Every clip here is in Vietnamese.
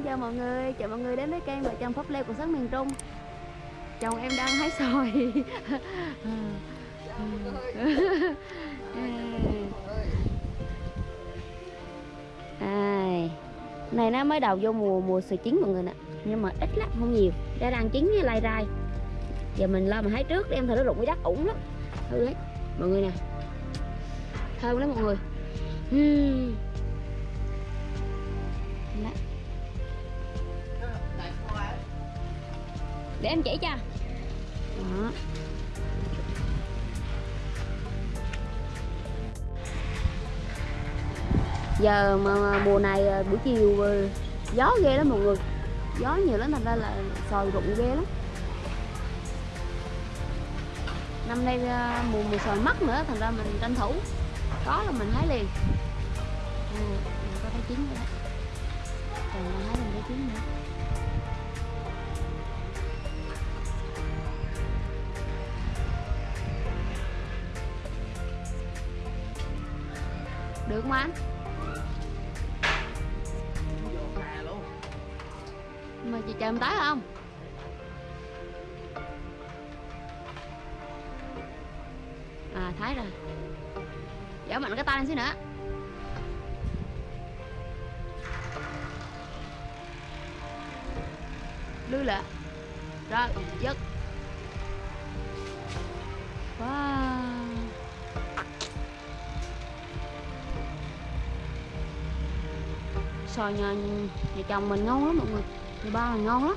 Xin chào mọi người, chào mọi người đến với kênh vợ chồng Pháp Lê của sắc miền Trung. Chồng em đang hái xoài. À, Này nó mới đầu vô mùa mùa xoài chín mọi người nè. Nhưng mà ít lắm, không nhiều. Ra đang chín với lai rai. Giờ mình lo mà hái trước đem thử nó rụng cái đất ủng lắm. Thử hết mọi người nè. Thơm lắm mọi người. Uhm. Để em chỉ cho. Đó. Giờ mà mùa này à, buổi chiều à, gió ghê lắm mọi người. Gió nhiều lắm thành ra là sòi rụng ghê lắm. Năm nay à, mùa mùa sòi mất nữa thành ra mình tranh thủ. Có là mình hái liền. Ừ, mình có thấy chín rồi đó. Còn hái mình thấy chín nữa. Được không anh? Mà chị chờ em tới không? À thấy rồi. Giở mạnh cái tay lên xíu nữa. Lưu lệ. Rồi dứt wow xoài nhà, nhà chồng mình ngon lắm mọi người. Nhà ba mình ngon lắm.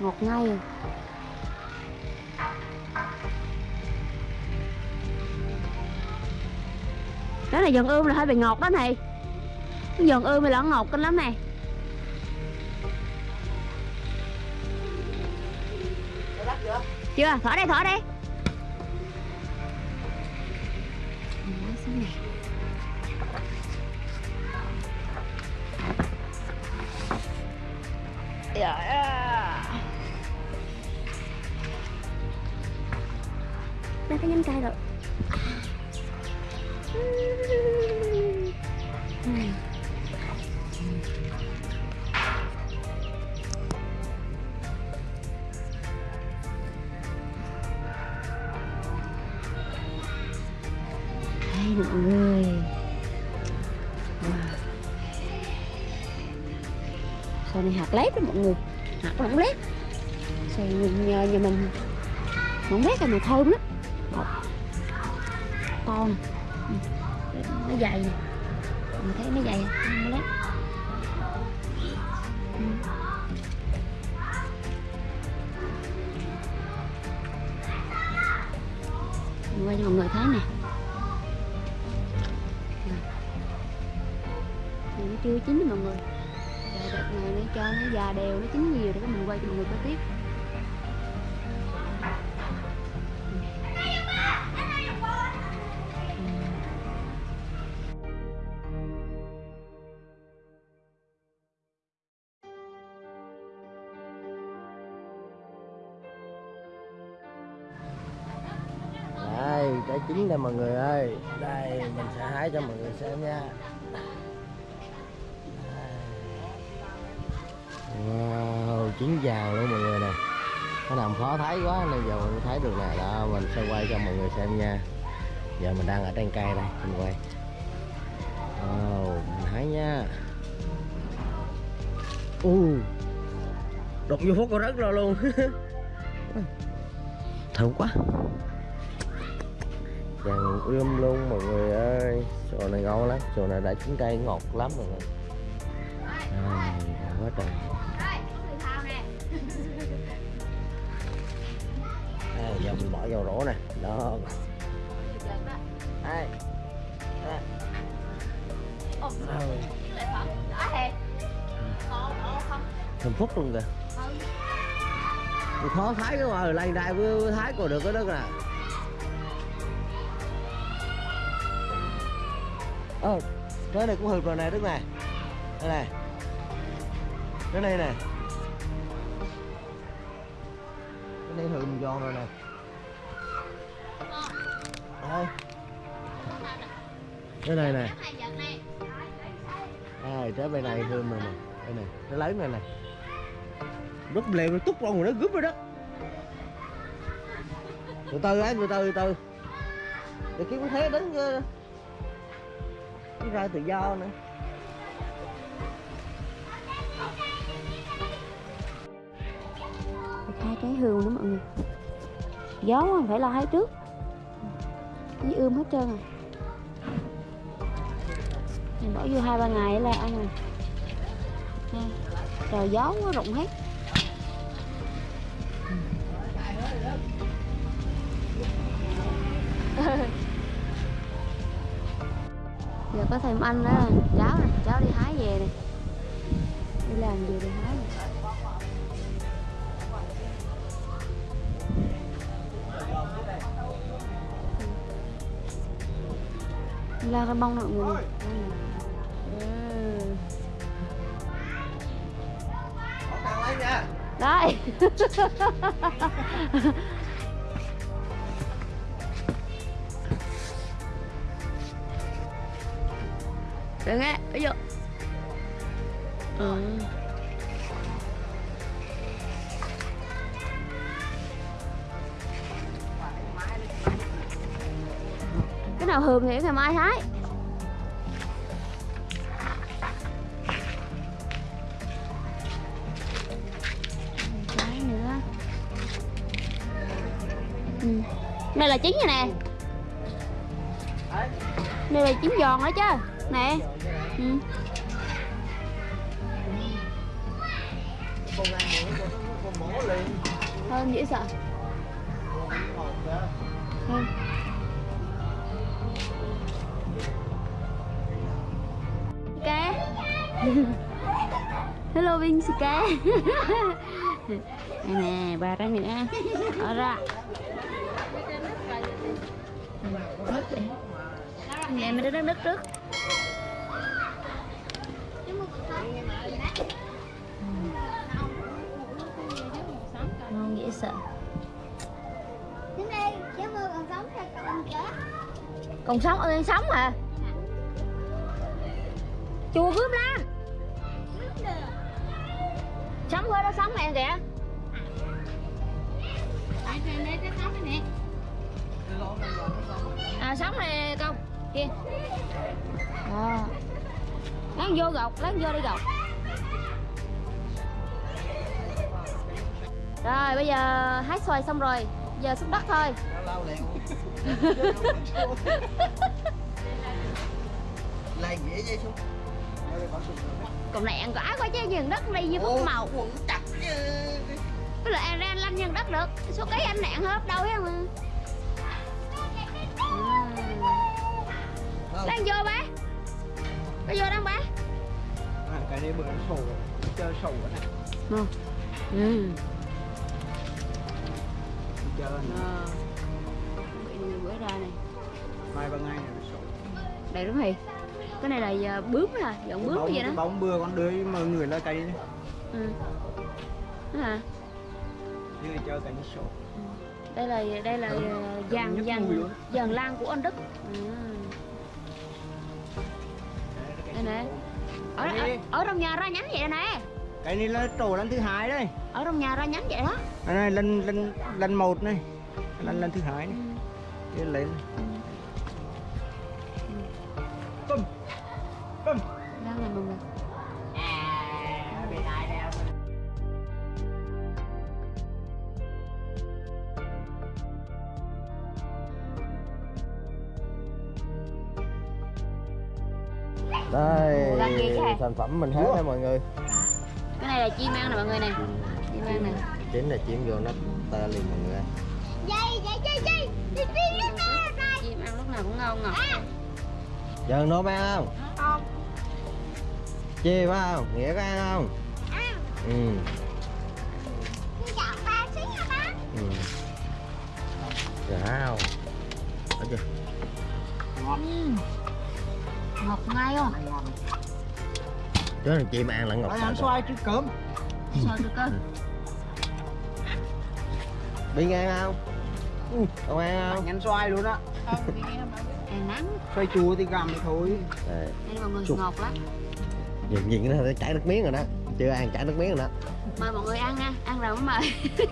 Ngọt ngay à. đó là dần ươm là hơi bị ngọt đó này dần ươm thì là ngọt kinh lắm nè chưa? Thở đây thở đây Dạ. Nó thấy nhánh cây rồi xoài này hạt lép đó mọi người. Hạt nó không lép. Xoài nhà, nhà mình Không lép là mà thơm lắm. Còn Con. Ừ. Nó dày. Nè Mình thấy nó dày không lép. Ừ. Quay cho mọi người thấy nè. Này nó chưa chín mọi người đợt này nó cho nó già đều nó chín nhiều để mình quay cho mọi người coi tiếp. Đây, trái chín đây mọi người ơi. Đây, mình sẽ hái cho mọi người xem nha. Wow, chín vàng luôn mọi người nè. Nó nằm khó thấy quá nên giờ mình thấy được nè. Đó mình sẽ quay cho mọi người xem nha. Giờ mình đang ở trên cây đây mình quay. Wow, mình thấy nha. U uh, đụng vô phút có rất rồi luôn. Thơm quá. Vàng ươm luôn mọi người ơi. Sò này ngon lắm sò này đã chín cây ngọt lắm mọi người. À, quá trời vào rổ nè. Đó. Đây đây thơm phúc luôn kìa. Khó thái cái mà lên đây với thái còn được cái đất nè ờ cái này cũng hợp rồi nè đức này. Đây này. Cái này nè. Cái này hừm giòn rồi nè đây cái này nè. Đây trái bên này hương này nè. Đây này nó lấy này nè. Rút lèo nó túc rồi nó gúp rồi đó. Từ từ ấy, từ từ từ từ. Để kiếm thế đến ờ, cái ra tự do nữa. Hai trái hương nữa mọi người. Gió không phải lo hái trước với ươm hết trơn rồi. Mình bỏ vô hai ba ngày là ăn rồi. Ừ. Trời, gió quá rụng hết. Giờ có thêm anh đó cháu này cháu đi hái về này đi làm gì đi hái này. La cái bông mọi người này đấy. Đừng nghe bây giờ ừ. Nào hườm thì ngày mai hái cái nữa ừ. đây là chín rồi nè đây là chín giòn đó chứ, nè ừ. con hơn dễ sợ hơn hello, Vinh xì đây nè, ba cái nữa. Ở ra Nè mình đứng đất trước. Ngon dễ sợ. Còn sống còn sống ơi sống hả? Chùa cướp lan sống với nó sống mẹ kìa. Cái này à sống này công. Kia à. vô gọc, lát vô đi gọc. Rồi, bây giờ hái xoài xong rồi. Giờ xúc đất thôi. Lại nghĩa dây xuống còn này ăn quả quá chứ nhường đất đi như phúc màu. quần chặt chứ. Cái là ăn ra lanh nhân đất được. Số cái anh nạn hết đâu hết mà. Đang vô ba. Có vô đang ba. À, cái này bữa nó sổ chơi sổ này ừ ừ. Chơi Ờ. Bị bữa ra này. Mai ba ngày này nó sổ. Đây đúng rồi cái này là giờ bướm hả? Dọn bướm bóng, vậy đó. bóng bừa con đưa mọi người lên cây này ừ. Hả? Như chơi nó sổ. Đây là đây là Ừ. ờ, dàn Nhất dàn mùi luôn. dàn lan của anh đức. Ừ. đây nè. Ở, ở, ở trong nhà ra nhánh vậy nè. Cái này là trổ lần thứ hai đây. Ở trong nhà ra nhánh vậy đó. Cái này lần lần lần một này. Lần lần thứ hai này. Ừ. lên bum bum mọi người đây sản phẩm mình hết đây mọi người. Cái này là chim ăn nè mọi người nè. Chim ăn nè. Chính là chiếm vô nó tơ liền mọi người Dây, dây, dây, dây. Nè chim ăn lúc nào cũng ngon ngọt. Giờ nó ăn không? Không chê phải không nghĩa có ăn không? À, ừ. Đi chọn ba xí hả ba. Ừ. Wow ở chưa? Ngọt. Ngay không? Chứ là chim ăn lẫn ngọt ăn xoay trước cơm. Sao được cơ Bi ăn không? Ừ. không ăn không? Anh ăn xoay luôn á. Ăn nắng. Xoay chua thì gặm thì thôi. Đây. Đây mọi người ngọt lắm nhìn nhìn nó chảy nước miếng rồi đó. Chưa ăn chảy nước miếng rồi đó. Mời mọi người ăn nha ăn rồi mới mời?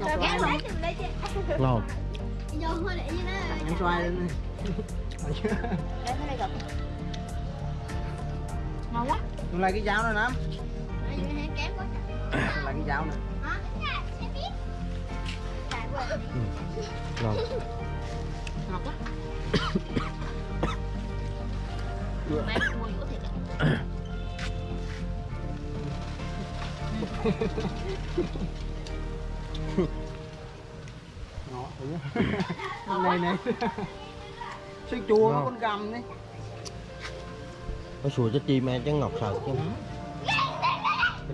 Rồi ghét cái luôn. lấy lấy ngon Vô hơi để như nó. Em xoay lên đi. Để tới đây gặp. Ngon quá. Dùng lại cái dao này thế kém quá. Lại cái dao này. Biết. Tại quên. ngon. Ngọt quá Mẹ mua dũa thiệt á. Ngọt thử Này này Xôi chua Ngon. con gầm đấy nó sùi cho chim ăn chứ ngọt sợt chứ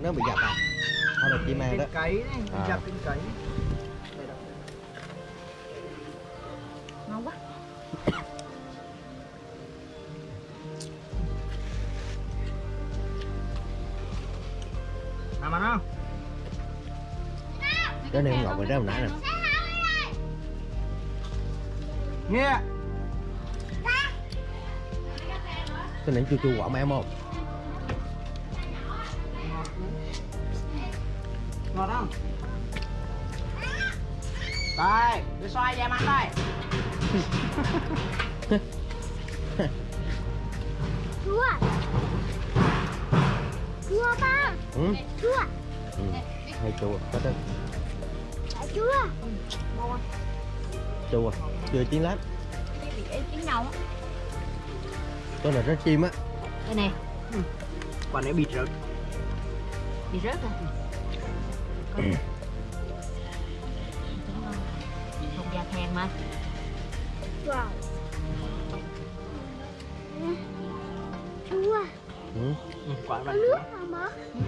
nó bị dập à hay là chim ăn đó Cái cấy đấy À. Dập cái cấy Làm ăn không? cái này ngọt rồi đó hồi nãy nè Nghe cái này chua chua quả em không Ngọt không? Đây, để xoay em ăn đây ừ. Chua. ừ. hơi chua có đó. Chua. chua chưa chín lắm bị chín này rất chim á. Đây nè Quả này bịt rớt. Bị rớt rồi không da thèm mà. Wow. Ừ. ừ, Quả Có này nước không bố?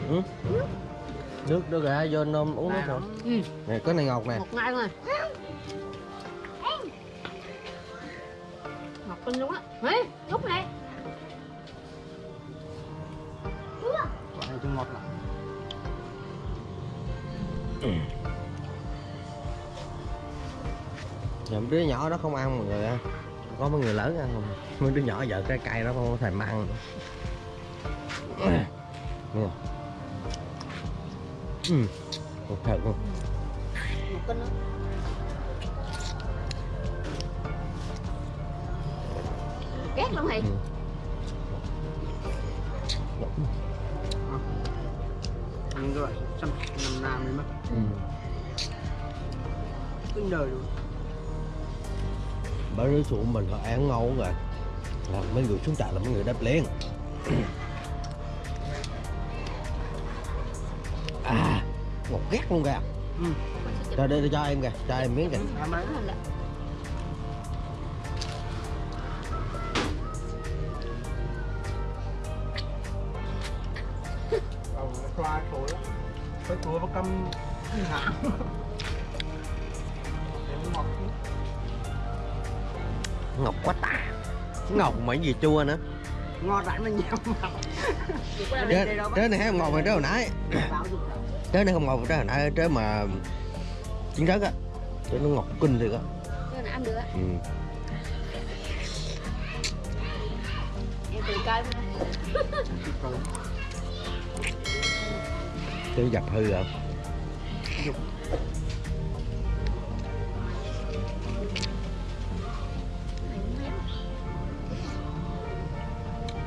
Ừ. nước nước ra vô nôm uống nước Này rồi ừ. Nè cái này ngọt nè. Ngọt ngay luôn rồi ngọt kinh luôn á. Ê, lúc này. Quả này chưa ngọt lắm. Mấy đứa nhỏ nó không ăn mọi người ăn có mấy người lớn ăn không mấy đứa nhỏ giờ cái cay nó không có thèm ăn ừ một thật luôn ngọt lắm ghét lắm thầy Ừ. Ăn rồi, xăm nằm nam đi mất ừ. Đời luôn bởi đứa xuống mình họ ăn ngon rồi là mấy người xuống trại là mấy người đáp liền ngọt ghét luôn kìa. Ừ, cho đây cho em kìa cho em miếng kìa. Xoa thối Cái vào hả ngọt ngọt quá tà ngọt cái gì chua nữa. Ngọt rãi mà nhiều mà. Trái trái này không ngọt mà trái hồi nãy. Rồi. Trái này không ngọt trái hồi nãy trái mà chín rớt á trái nó ngọt kinh thiệt á. Cái này ăn được á? Ừ. em từ coi trái dập hư rồi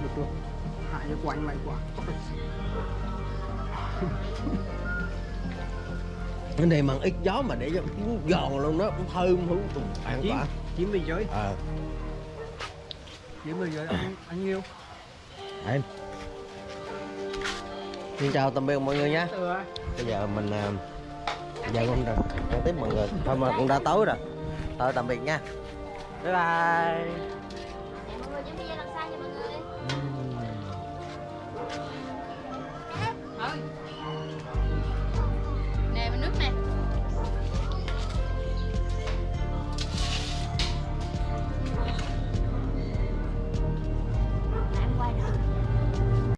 Được luôn Hại cho quanh mày quá cái này mà ít gió mà để cho nó giòn luôn đó cũng thơm hú tùng. Ăn quả. chín bên dưới ờ. Chín bên dưới ăn, ăn nhiêu? Em xin chào tạm biệt mọi người á bây giờ mình à, giờ con đã con tiếp mọi người. Thôi mà cũng đã tối rồi. Thôi tạm biệt nha. Bye bye